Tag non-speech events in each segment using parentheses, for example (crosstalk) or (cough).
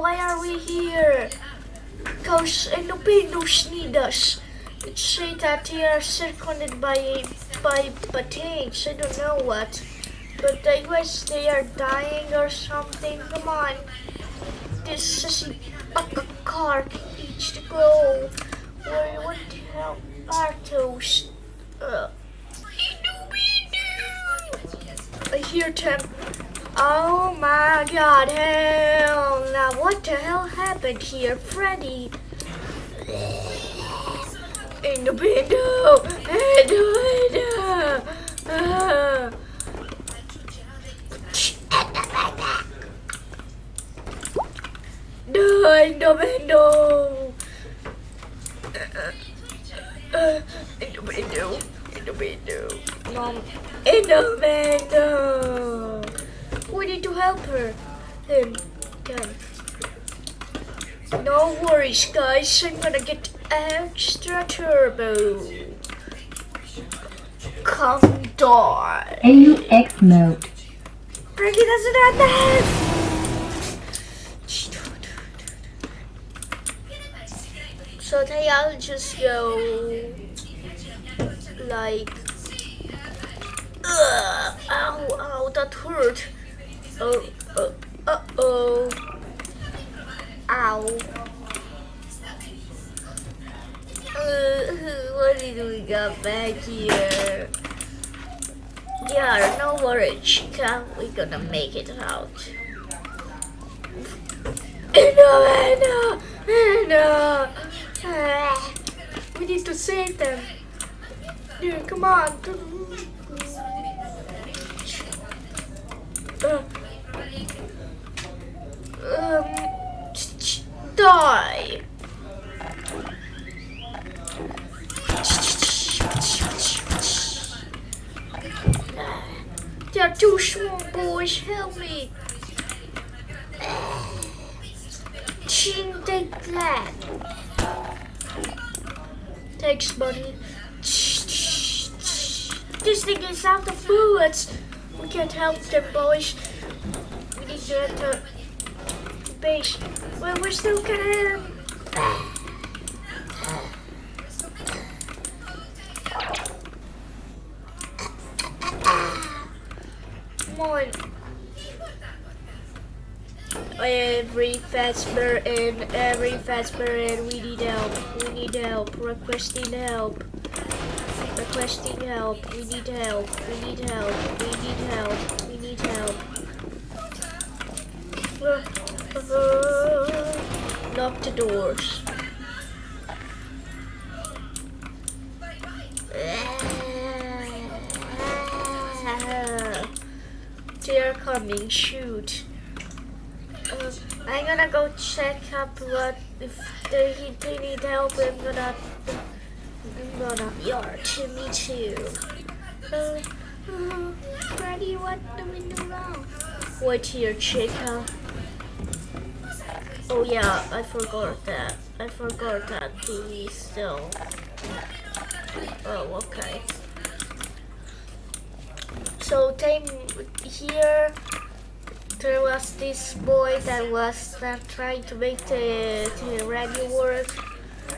why are we here? Because Endopendos need us. It say that they are surrounded by by battalions. I don't know what. But I guess they are dying or something. Come on. This is a, a car needs to go. Where, what the hell are those? Uh, I hear them. Oh my god, hell. Now what the hell happened here? Freddy. In the window. In the window. Uh. (laughs) In the window. Uh, uh, in the window. In the window. Mom. In the window. We need to help. Him. Then. No worries, guys. I'm gonna get extra turbo. Come die. AUX mode. Frankie doesn't have that. So they all just go like, Ugh, ow, ow, that hurt. Oh, uh, uh oh, ow. Uh, what did we got back here? Yeah, no worries, Chica. We're gonna make it out. No, no, no. Ah, We need to save them. Dude, come on. Uh, um, die. There are two small boys. Help me. Ching, take that. Thanks, buddy. This thing is out of bullets. We can't help them, boys. We need to enter base. Well, we're still gonna. Come on. Every Fazbear in, every Fazbear in, we need help, we need help, requesting help, requesting help, we need help, we need help, we need help, we need help. Lock the doors. They're coming, shoot. Uh, I'm gonna go check up what if they, they need help. I'm gonna I'm gonna yard to me too. Uh, uh, Freddy, what do we do now? Wait here, Chica. Oh yeah, I forgot that. I forgot that TV still. Oh, okay. So time here there was this boy that was uh, trying to make the, the radio work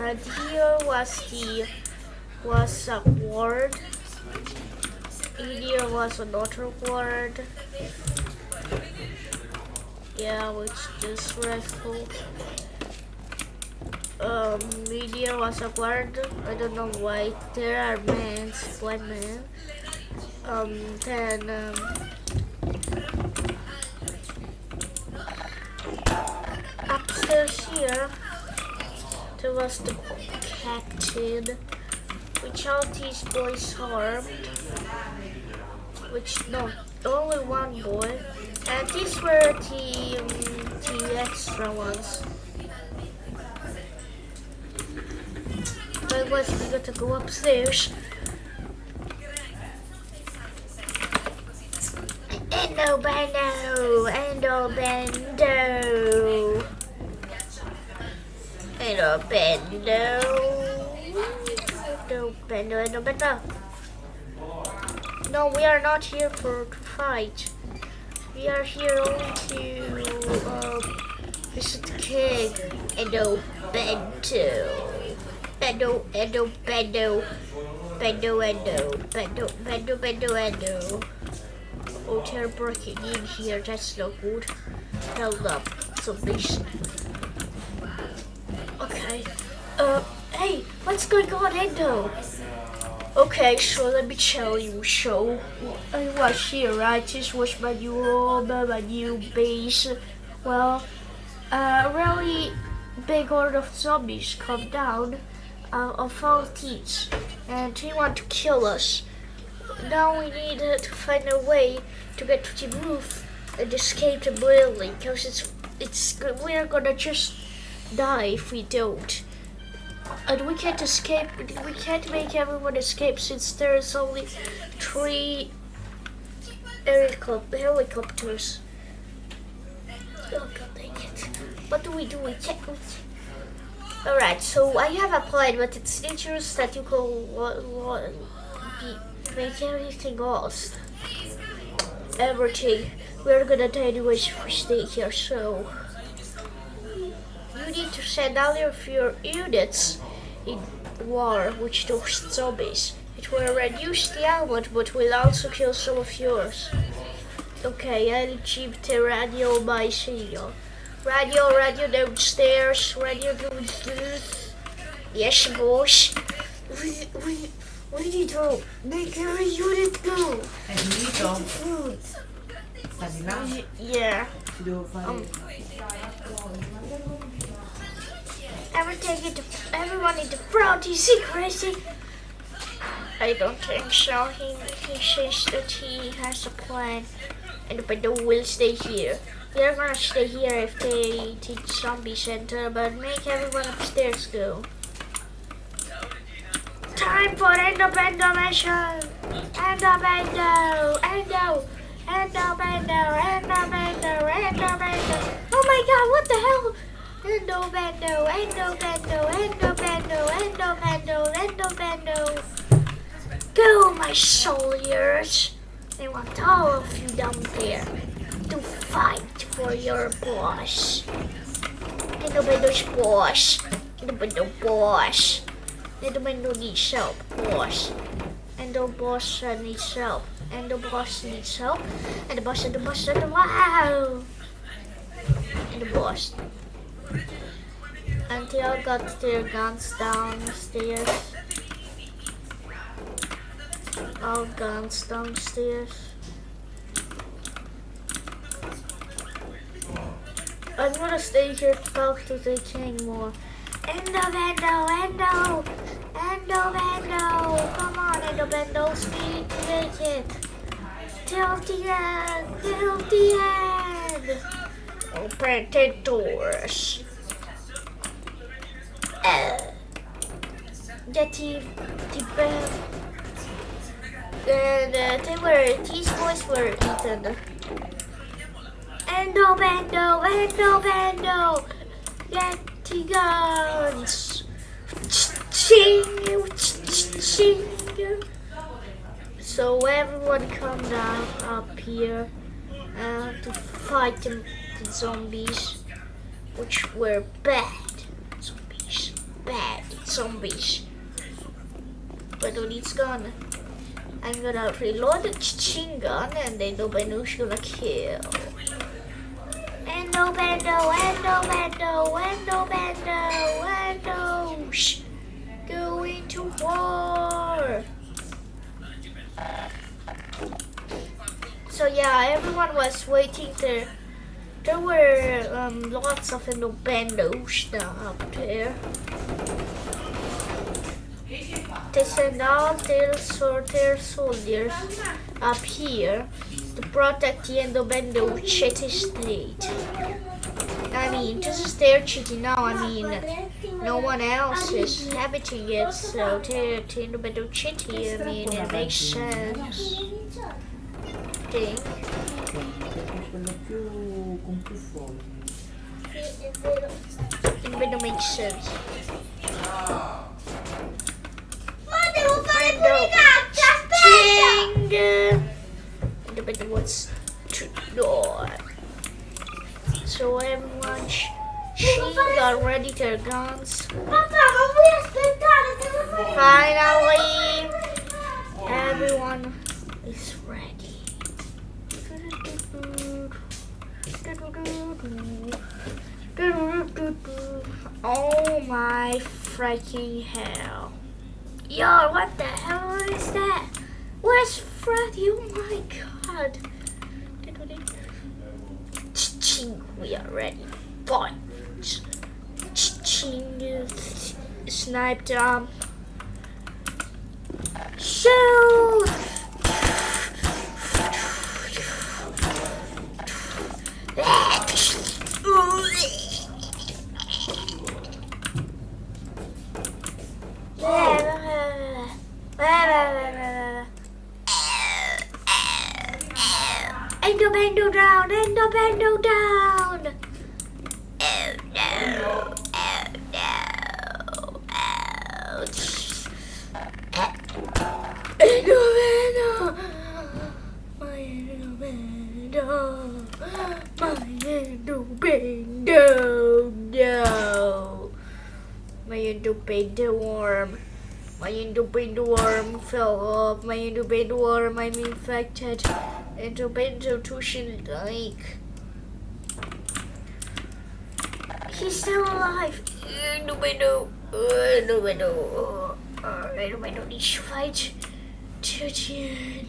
and here was the was a word here was another word yeah which is restful um media was acquired. I don't know why. There are men blind men. Um then um upstairs here there was the captain which all these boys harmed. Which no only one boy and these were the um, the extra ones I was we got to go upstairs Endo Bendo, Endo Bendo, Endo Bendo, Endo Bendo, Endo Bendo. No, we are not here for to fight. We are here only to, This is the king. Endo Bento. Bendo, Endo, Bendo. Bendo, Endo. Bendo, Bendo, Bendo, Endo. Oh, they're breaking in here. That's no good. Held up. Zombies. Okay. Uh, hey, what's going on, Endo? Okay, so let me tell you. So, I was here, I just was my new home, my new base. Well, a really big horde of zombies come down uh, of all teams, and they want to kill us. Now we need uh, to find a way to get to the roof and escape the building, because it's it's we're gonna just die if we don't. And we can't escape, we can't make everyone escape since there's only three helicopters. Oh god dang it. What do we do? We can't. Alright, so I have a plan, but it's dangerous that you be, make everything lost. Everything. We're gonna die anyways if we stay here, so you need to send all of your units in war with those zombies. It will reduce the amount, but will also kill some of yours. Okay, the radio my signal. Radio, radio downstairs, radio downstairs. Yes, boss. We, we, we need to make every unit go. È finito? Food. Sta di là? Yeah. Ci Um, Everything in the, everyone in the front is he crazy? I don't think so. He, he says that he has a plan and the window will stay here. They're gonna stay here if they teach zombie center, but make everyone upstairs go. Time for Endo Bendo mission! Endo Bendo! Endo! Endo Bendo! Endo Bendo! Endo Bendo! Oh my god, what the hell? Endo Bendo! Endo Bendo! Endo Bendo! Endo Bendo! Endo Bendo! Go, my soldiers! I want all of you down there to fight for your boss. Endo Bendo's boss. Endo Bendo boss. Endo Bendo needs help, boss. Endo boss uh, needs help. Endo boss needs help. And the boss and the boss and the wow. And the boss. All got their guns downstairs. All guns downstairs. I'm gonna stay here to talk to the king more. Endo Bendo, Endo! Endo Bendo! Come on, Endo Bendo, speed make it! Till the end! Till the end! Open the doors. Uh, the, the bell. And uh, they were, these boys were eaten. Endo Bendo, Endo Bendo, get the guns. Ching, ching. So everyone come down up here uh, to fight the, the zombies, which were bad zombies, bad zombies. But when it's gone, I'm gonna reload the ching gun and then the Benu's gonna kill. Endo Bendo, Endo Bendo, Endo Bendo, Endo. Shh. Go into war. So yeah, everyone was waiting there. There were um, lots of Endo Bendos down up there. They sent all their, so their soldiers up here to protect the Endo Bendo City State. I mean, this is their city now. I mean, no one else is inhabiting it, so they're the Endo Bendo City. I mean, it makes sense. Think. It Bendo makes sense. Ma devo fare pulicaccia, aspetta! Bendo wants to die. So everyone, sh- machine gun ready their guns. Pappa, man får aspettare se lo fai. Finally, everyone is ready. Oh my freaking hell. Yo, what the hell is that? Where's Freddy? Oh my god. Ching, we are ready. Boy. Ching, sniped um. Shoot! Endo Bendo down! Oh no! Oh no! Ouch! Endo Bendo! My Endo Bendo! My Endo Bendo! No! My Endo Bendo worm! My Endo Bendo worm fell off! My Endo Bendo worm, I'm infected! Endo Bendo Tushin like. He's still alive! Endo Bendo! Endo Bendo! Uh, Endo Bendo needs to fight! Tian!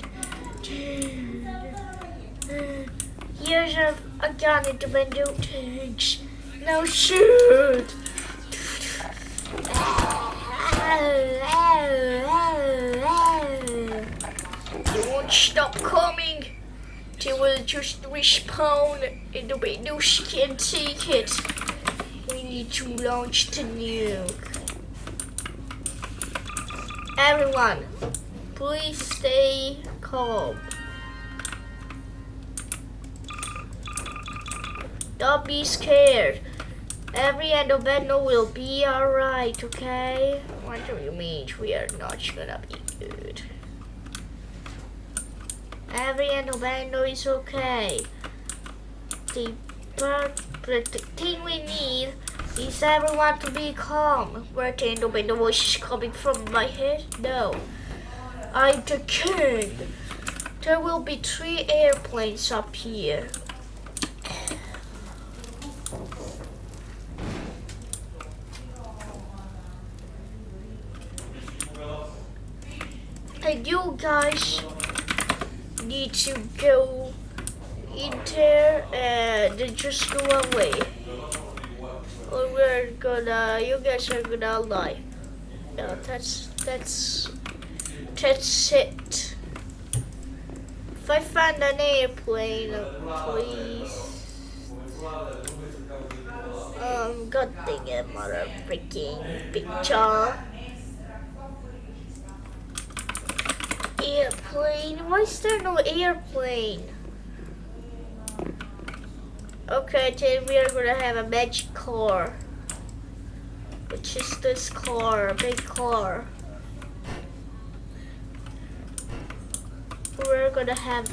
Here's a, a gun Endo Bendo takes! Now shoot! Won't stop coming. They will just respawn and the windows can't take it. We need to launch the nuke. Everyone, please stay calm. Don't be scared. Every Endobendo will be alright, okay? What do you mean we are not gonna be good? Every Endobendo is okay. The, the thing we need is everyone to be calm. Where the Endobendo voice is coming from my head? No. I'm the king. There will be three airplanes up here. And you guys to go in there and just go away. Or we're gonna, you guys are gonna lie. No, that's, that's, that's it. If I find an airplane, please. Um, god dang it, mother freaking picture. Airplane? Why is there no airplane? Okay, then we are gonna have a magic car. Which is this car, a big car. We're gonna have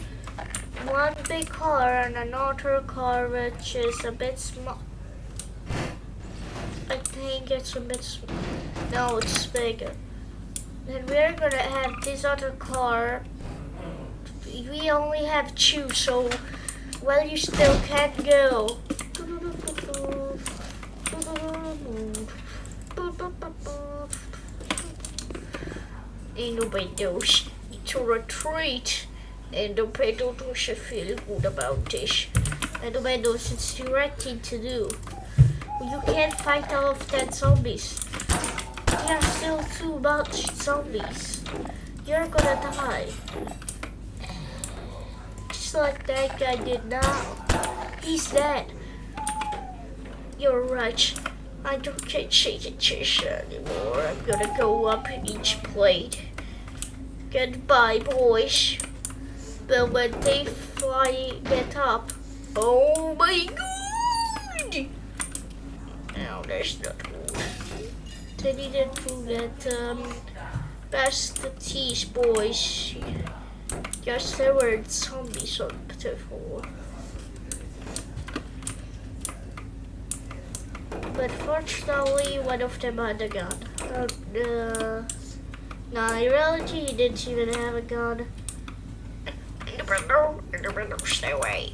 one big car and another car which is a bit small. I think it's a bit small. No, it's bigger. Then we're gonna have this other car. We only have two, so well, you still can't go. Ain't nobody knows. It's a retreat. And nobody knows should feel good about this. And nobody knows it's the right thing to do. You can't fight all of that zombies. Are still too much zombies. You're gonna die. Just like that guy did now. He's dead. You're right. I don't get shake attention anymore. I'm gonna go up each plate. Goodbye, boys. But when they fly, get up. Oh my god! No, that's not good. They needed to get um, past the teas, boys. Yes, there were zombies on floor. but fortunately, one of them had a gun. Uh, uh, no, in reality, he didn't even have a gun. In the window, in the window, stay away.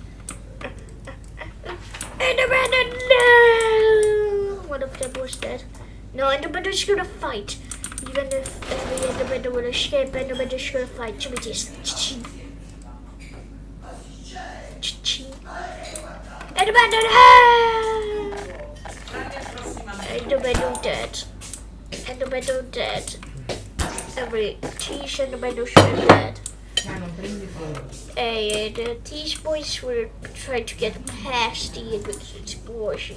(laughs) In the window, no! One of them was dead. No, Enderman's gonna fight. Even if every Enderman will escape, Enderman is gonna fight. Cheese. Cha-ching. Cha-ching. Enderman! Enderman dead. Enderman dead. Every Teach Enderman is dead. And uh, these boys were trying to get past the explosion.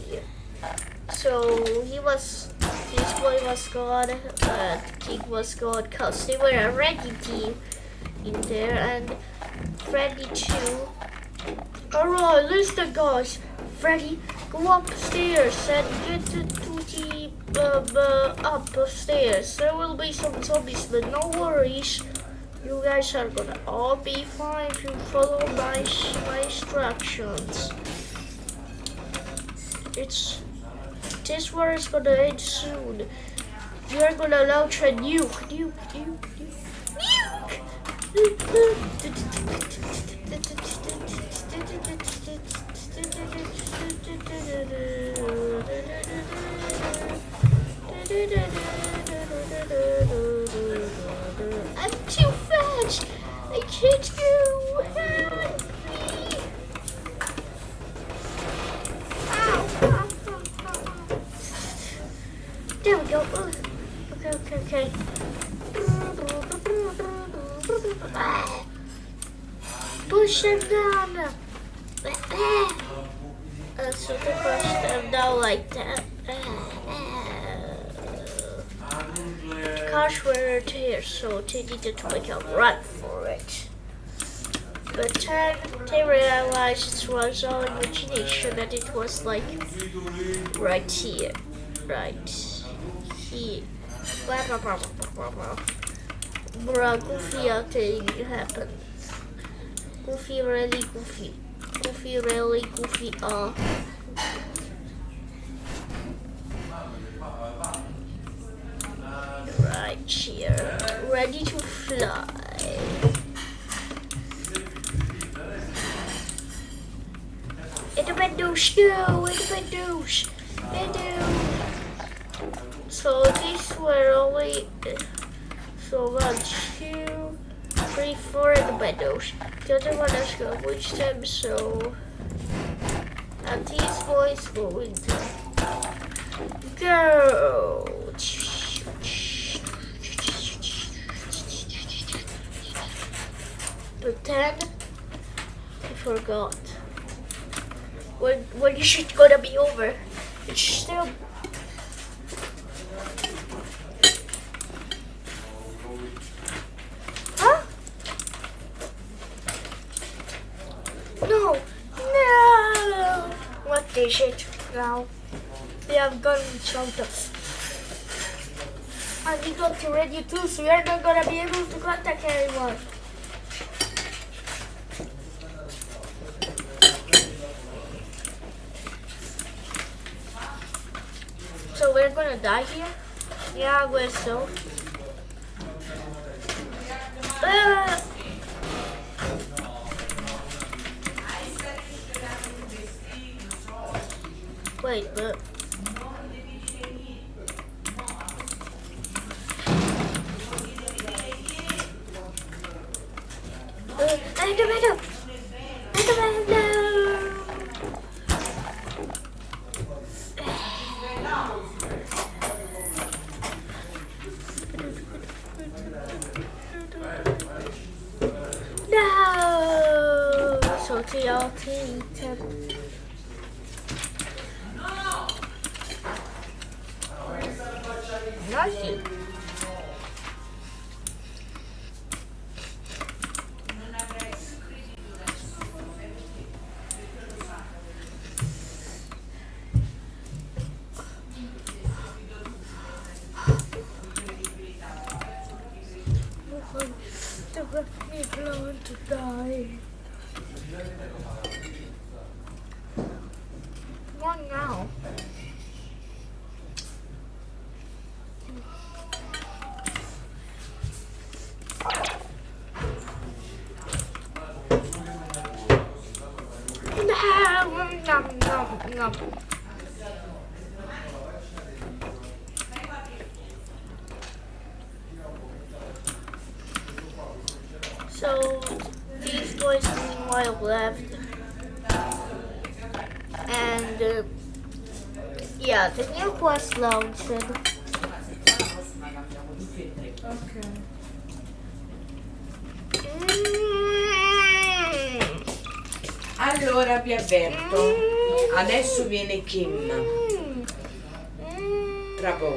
So he was, this boy was gone, uh, King was gone, cause they were a ready team in there, and Freddy too. Alright, listen guys, Freddy, go upstairs and get the, uh, uh, upstairs. There will be some zombies, but no worries. You guys are gonna all be fine if you follow my, my instructions. It's this war is gonna end soon. Are gonna launch a nuke, nuke, nuke, nuke, nuke. (laughs) I'm too fast. I can't go. Help me. Ow, ow, ow, ow. There we Okay, okay, okay. Push them down. Uh, uh, uh so to push them down like that. Uh, Cars were here, so they needed to make a run for it. But then they realized it was all imagination and it was like right here. Right here. Blah blah blah blah blah blah. Goofy thing happened. Goofy really goofy. Goofy really goofy uh right here. Ready to fly. In the windows, no, in the windows. Window. So these were only so one, two, three, four in the windows. The other one is gonna reach them, so and these boys going to go. But then I forgot. When when you should gonna be over. It's still Huh? No! No! What is it now? They have gone shot us. And we got to radio too, so we are not gonna be able to contact anyone. So we're gonna die here? Yeah, guess so. Wait, but Uh, Enderman! Enderman, no! No! So TLT. Nice. They So these boys meanwhile left, and uh, yeah, the new quest launched. Okay. Allora vi avverto, adesso viene Kim, tra poco.